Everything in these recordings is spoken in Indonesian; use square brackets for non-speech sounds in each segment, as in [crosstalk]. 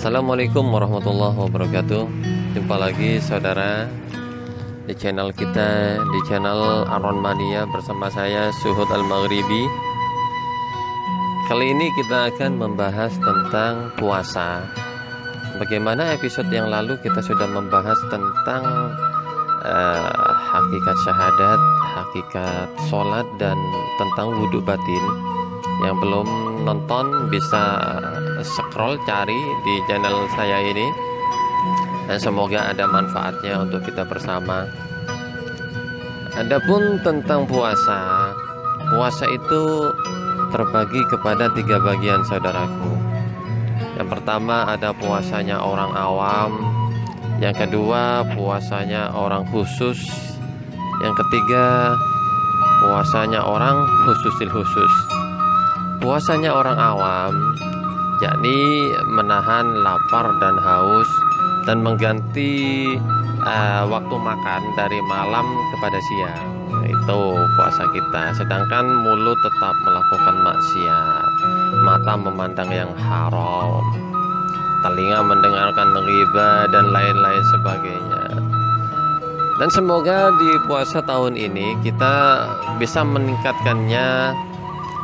Assalamualaikum warahmatullahi wabarakatuh. Jumpa lagi saudara Di channel kita Di channel Aron Mania Bersama saya Suhud Al-Maghribi. Kali ini kita akan membahas tentang puasa. Bagaimana episode yang lalu kita sudah membahas tentang uh, Hakikat syahadat Hakikat sholat Dan tentang wudhu batin. Yang belum nonton bisa scroll cari di channel saya ini dan semoga ada manfaatnya untuk kita bersama. Adapun tentang puasa, puasa itu terbagi kepada tiga bagian saudaraku. Yang pertama ada puasanya orang awam, yang kedua puasanya orang khusus, yang ketiga puasanya orang khususil khusus. Puasanya orang awam yakni menahan lapar dan haus dan mengganti uh, waktu makan dari malam kepada siang. Itu puasa kita. Sedangkan mulut tetap melakukan maksiat. Mata memandang yang haram. Telinga mendengarkan riba dan lain-lain sebagainya. Dan semoga di puasa tahun ini kita bisa meningkatkannya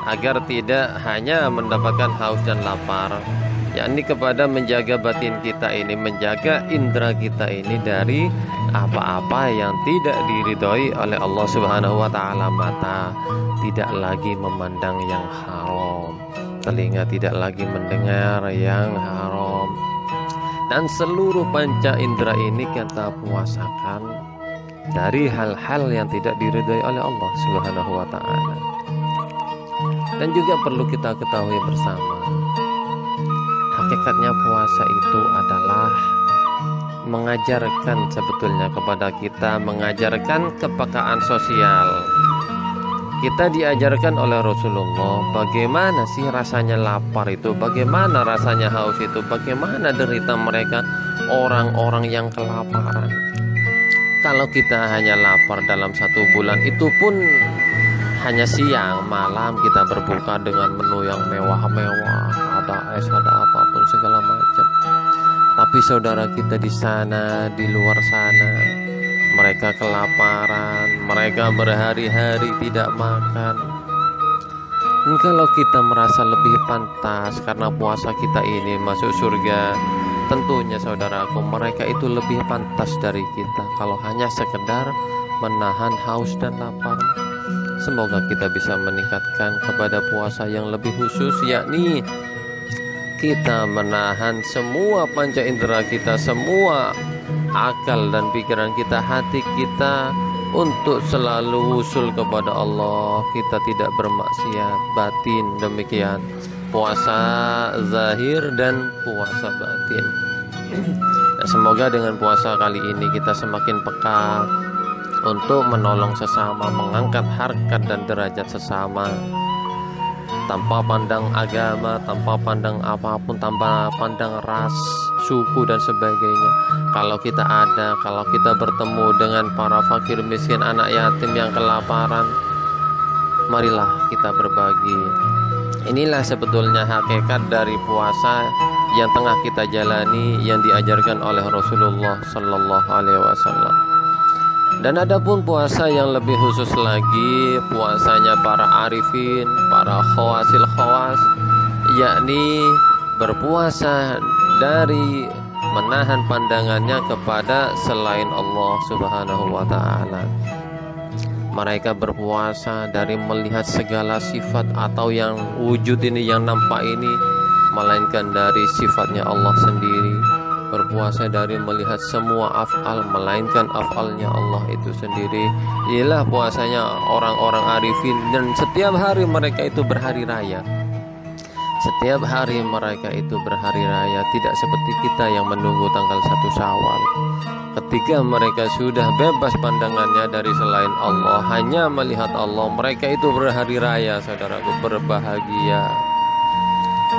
agar tidak hanya mendapatkan haus dan lapar yakni kepada menjaga batin kita ini menjaga indera kita ini dari apa-apa yang tidak diridhoi oleh Allah Subhanahu wa taala. Mata tidak lagi memandang yang haram telinga tidak lagi mendengar yang haram. Dan seluruh panca indera ini kita puasakan dari hal-hal yang tidak diridhoi oleh Allah Subhanahu wa taala dan juga perlu kita ketahui bersama hakikatnya puasa itu adalah mengajarkan sebetulnya kepada kita mengajarkan kepekaan sosial. Kita diajarkan oleh Rasulullah bagaimana sih rasanya lapar itu bagaimana rasanya haus itu bagaimana derita mereka orang-orang yang kelaparan. Kalau kita hanya lapar dalam satu bulan itu pun hanya siang malam kita berbuka dengan menu yang mewah-mewah ada es ada apa pun segala macam. Tapi saudara kita di sana di luar sana mereka kelaparan mereka berhari-hari tidak makan. Dan kalau kita merasa lebih pantas karena puasa kita ini masuk surga tentunya saudaraku mereka itu lebih pantas dari kita. Kalau hanya sekedar menahan haus dan lapar Semoga kita bisa meningkatkan kepada puasa yang lebih khusus yakni kita menahan semua panca indera kita, semua akal dan pikiran kita, hati kita untuk selalu usul kepada Allah. Kita tidak bermaksiat batin demikian. Puasa zahir dan puasa batin. Nah, [clears throat] semoga dengan puasa kali ini kita semakin peka untuk menolong sesama, mengangkat harkat dan derajat sesama tanpa pandang agama, tanpa pandang apa pun, tanpa pandang ras, suku dan sebagainya. Kalau kita ada, kalau kita bertemu dengan para fakir miskin, anak yatim yang kelaparan, marilah kita berbagi. Inilah sebetulnya hakikat dari puasa yang tengah kita jalani yang diajarkan oleh Rasulullah Sallallahu Alaihi Wasallam. Dan ada pun puasa yang lebih khusus lagi Puasanya para arifin, para khawasil khawas Yakni berpuasa dari menahan pandangannya kepada selain Allah subhanahu wa ta'ala. Mereka berpuasa dari melihat segala sifat atau yang wujud ini yang nampak ini melainkan dari sifatnya Allah sendiri berpuasa dari melihat semua afal melainkan afalnya Allah itu sendiri. Inilah puasanya orang-orang arifin dan setiap hari mereka itu berhari raya. Setiap hari mereka itu berhari raya tidak seperti kita yang menunggu tanggal satu Syawal. Ketika mereka sudah bebas pandangannya dari selain Allah hanya melihat Allah mereka itu berhari raya saudaraku berbahagia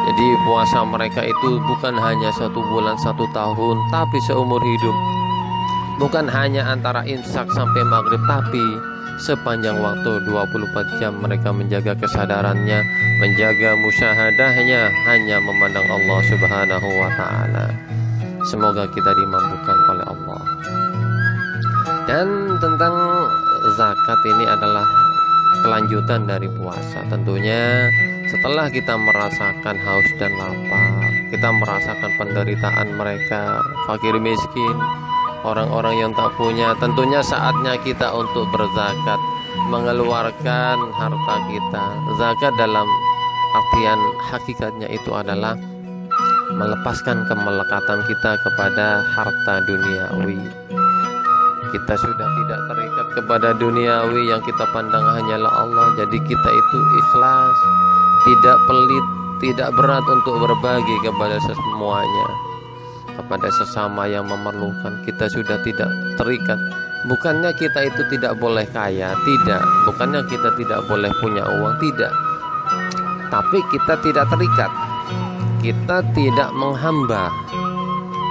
jadi puasa mereka itu bukan hanya satu bulan satu tahun Tapi seumur hidup. Bukan hanya antara imsak sampai maghrib Tapi sepanjang waktu 24 jam mereka menjaga kesadarannya menjaga musyahadahnya hanya memandang Allah Subhanahu wa taala. Semoga kita dimampukan oleh Allah. Dan tentang zakat ini adalah kelanjutan dari puasa. Tentunya setelah kita merasakan haus dan lapar kita merasakan penderitaan mereka fakir miskin orang-orang yang tak punya tentunya saatnya kita untuk berzakat mengeluarkan harta kita. Zakat dalam artian hakikatnya itu adalah melepaskan kemelekatan kita kepada harta duniawi. Kita sudah tidak terikat kepada duniawi yang kita pandang hanyalah Allah jadi kita itu ikhlas tidak pelit tidak berat untuk berbagi kepada semuanya kepada sesama yang memerlukan. Kita sudah tidak terikat. Bukannya kita itu tidak boleh kaya? Tidak. Bukannya kita tidak boleh punya uang? Tidak. Tapi kita tidak terikat. Kita tidak menghamba.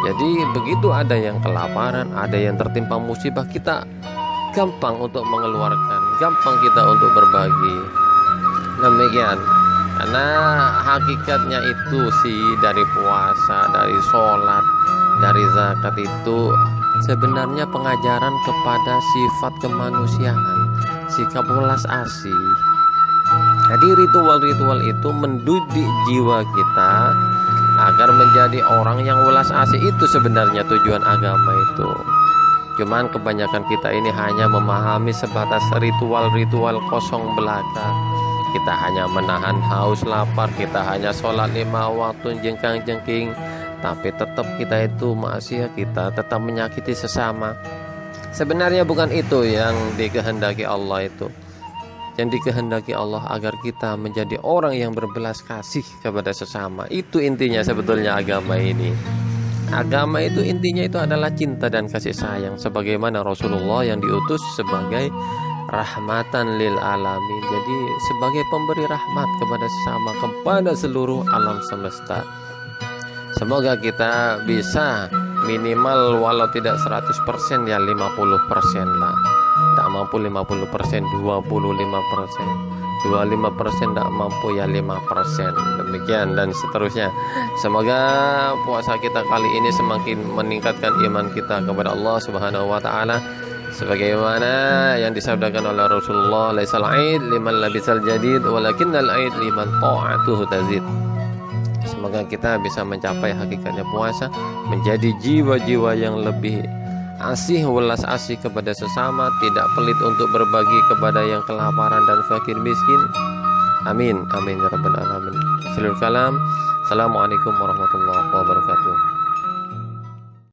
Jadi begitu ada yang kelaparan, ada yang tertimpa musibah, kita gampang untuk mengeluarkan, gampang kita untuk berbagi. Demikian. Karena hakikatnya itu sih dari puasa, dari sholat, dari zakat itu sebenarnya pengajaran kepada sifat kemanusiaan, sikap welas asih. Jadi ritual-ritual itu mendidik jiwa kita agar menjadi orang yang welas asih. Itu sebenarnya tujuan agama itu. Cuman kebanyakan kita ini hanya memahami sebatas ritual-ritual kosong belaka kita hanya menahan haus lapar kita hanya sholat lima waktu jengkang jengking tapi tetap kita itu masih kita tetap menyakiti sesama sebenarnya bukan itu yang dikehendaki Allah itu yang dikehendaki Allah agar kita menjadi orang yang berbelas kasih kepada sesama. Itu intinya sebetulnya agama ini. Agama itu intinya itu adalah cinta dan kasih sayang sebagaimana Rasulullah yang diutus sebagai rahmatan lil alamin. Jadi sebagai pemberi rahmat kepada sesama kepada seluruh alam semesta. Semoga kita bisa minimal walau tidak 100% ya 50% lah. Tak mampu 50% 25% 25% tak mampu ya 5% demikian dan seterusnya. Semoga puasa kita kali ini semakin meningkatkan iman kita kepada Allah Subhanahu wa taala sebagaimana yang disabdakan oleh Rasulullah laisal aid liman labisal jadid walakinnal aid liman ta'atuhu tazid semoga kita bisa mencapai hakikatnya puasa menjadi jiwa-jiwa yang lebih asih welas asih kepada sesama, tidak pelit untuk berbagi kepada yang kelaparan dan fakir miskin. Amin, amin ya rabbal alamin. Akhirul kalam. Assalamualaikum warahmatullahi wabarakatuh.